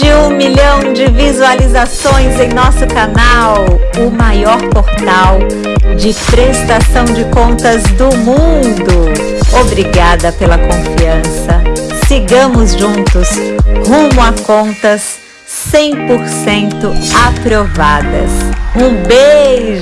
De um milhão de visualizações em nosso canal, o maior portal de prestação de contas do mundo. Obrigada pela confiança. Sigamos juntos rumo a contas 100% aprovadas. Um beijo!